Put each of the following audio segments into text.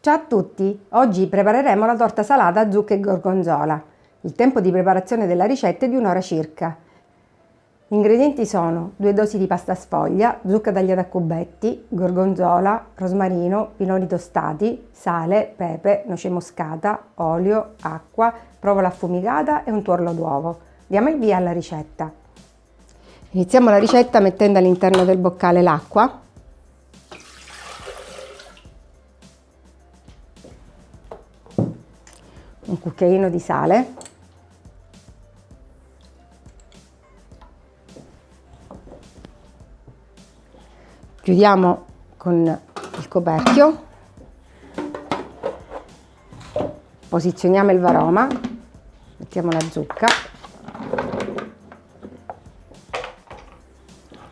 Ciao a tutti! Oggi prepareremo la torta salata zucca e gorgonzola. Il tempo di preparazione della ricetta è di un'ora circa. Gli ingredienti sono due dosi di pasta sfoglia, zucca tagliata a cubetti, gorgonzola, rosmarino, pinoli tostati, sale, pepe, noce moscata, olio, acqua, provola affumicata e un tuorlo d'uovo. Diamo il via alla ricetta. Iniziamo la ricetta mettendo all'interno del boccale l'acqua un cucchiaino di sale, chiudiamo con il coperchio, posizioniamo il varoma, mettiamo la zucca,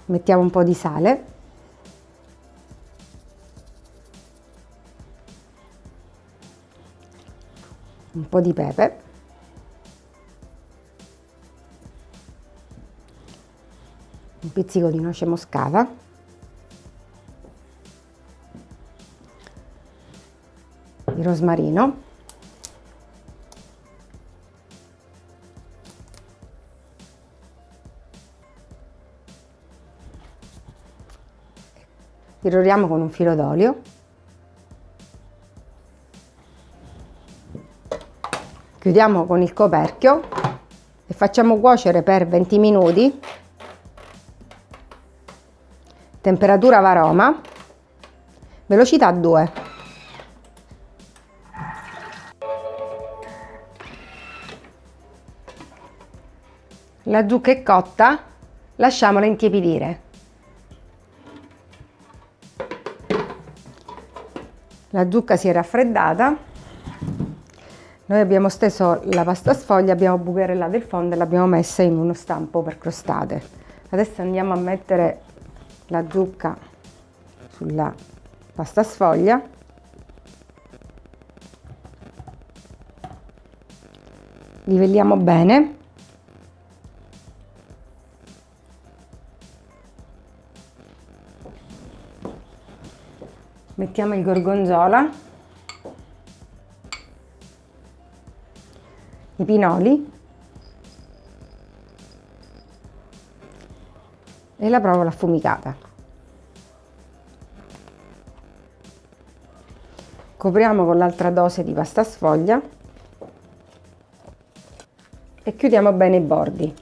mettiamo un po' di sale un po' di pepe. Un pizzico di noce moscata. Di rosmarino. Irroriamo con un filo d'olio chiudiamo con il coperchio e facciamo cuocere per 20 minuti. Temperatura varoma. Velocità 2 la zucca è cotta lasciamola intiepidire. La zucca si è raffreddata noi abbiamo steso la pasta sfoglia, abbiamo bucherellato il fondo e l'abbiamo messa in uno stampo per crostate. Adesso andiamo a mettere la zucca sulla pasta sfoglia. Livelliamo bene. Mettiamo il gorgonzola i pinoli e la provola affumicata. Copriamo con l'altra dose di pasta sfoglia e chiudiamo bene i bordi.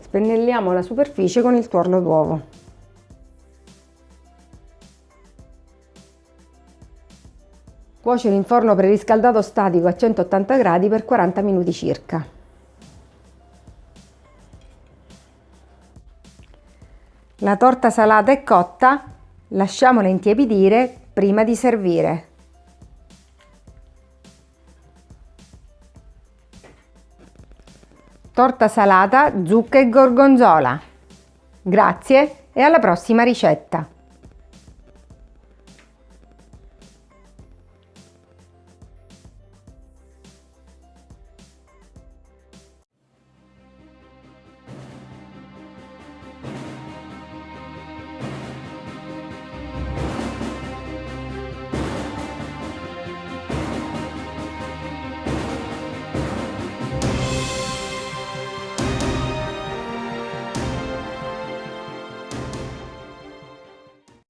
Spennelliamo la superficie con il tuorlo d'uovo. Cuocere in forno preriscaldato statico a 180 gradi per 40 minuti circa. La torta salata è cotta, lasciamola intiepidire prima di servire. Torta salata, zucca e gorgonzola. Grazie e alla prossima ricetta!